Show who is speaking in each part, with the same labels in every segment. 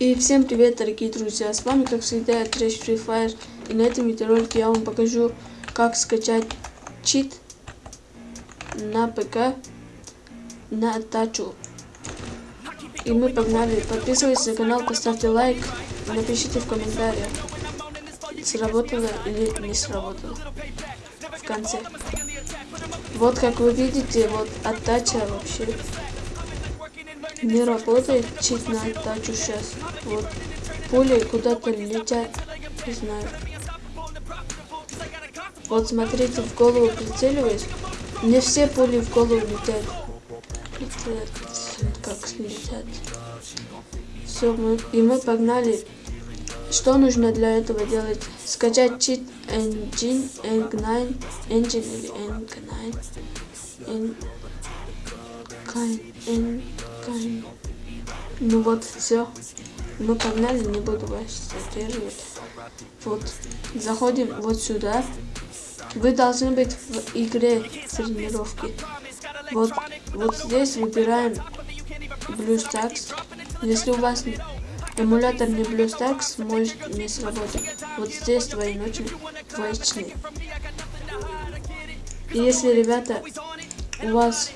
Speaker 1: И всем привет, дорогие друзья! С вами, как всегда, Trash Free Fire. И на этом видеоролике я вам покажу, как скачать чит на ПК на тачу. И мы погнали. Подписывайтесь на канал, поставьте лайк, напишите в комментариях, сработало или не сработало в конце. Вот как вы видите, вот оттача вообще не работает чит на тачу сейчас. Вот пули куда-то летят, не знаю. Вот смотрите, в голову прицеливаюсь. Не все пули в голову летят. Это как летят. Все, мы, и мы погнали. Что нужно для этого делать? Скачать чит Engine, Eng9, Engine или Eng9. Eng, Eng, ну вот, все. Мы погнали, не буду вас задерживать. Вот, заходим вот сюда. Вы должны быть в игре тренировки. Вот, вот здесь выбираем BlueStacks. Если у вас эмулятор не BlueStacks, может не сработать. Вот здесь двоеночный, двоичный. И если, ребята, у вас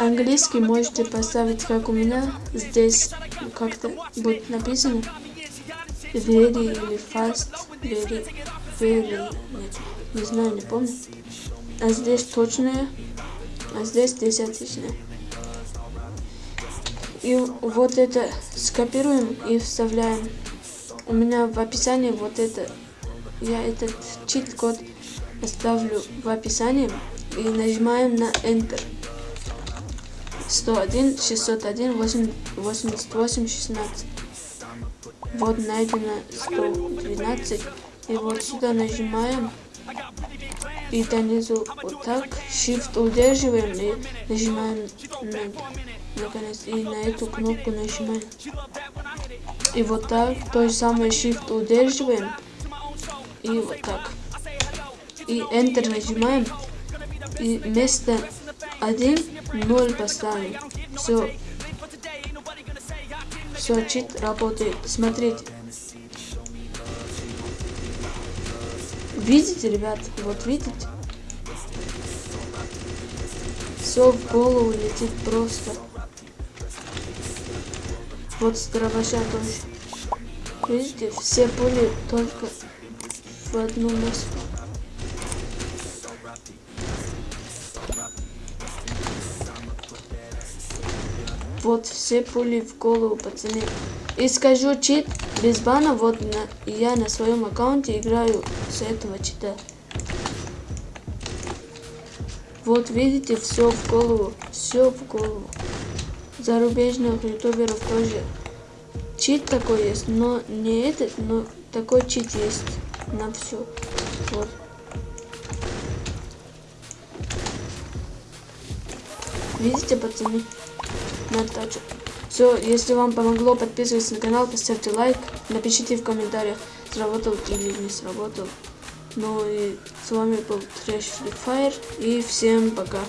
Speaker 1: английский, можете поставить, как у меня. Здесь как-то будет написано very или fast, very, very, нет, не знаю, не помню. А здесь точное, а здесь десятичное. И вот это скопируем и вставляем. У меня в описании вот это, я этот чит-код оставлю в описании и нажимаем на Enter. 101, 601, 88, 16. Вот найдено 112. И вот сюда нажимаем. И донизу вот так. Shift удерживаем и нажимаем на, наконец. И на эту кнопку нажимаем. И вот так. То же самое Shift удерживаем. И вот так. И Enter нажимаем. И вместо 1, 0 поставим. Все. Все, чит работает. Смотрите. Видите, ребят? Вот видите? Все в голову летит просто. Вот с дробаша тоже. Видите, все пули только в одну место. Вот все пули в голову, пацаны. И скажу чит без бана, вот на, я на своем аккаунте играю с этого чита. Вот видите, все в голову, все в голову. Зарубежных ютуберов тоже чит такой есть, но не этот, но такой чит есть на все. Вот. Видите, пацаны? На. Все, если вам помогло, подписывайтесь на канал, поставьте лайк, напишите в комментариях, сработал или не сработал. Ну и с вами был Trash Fire, и всем пока.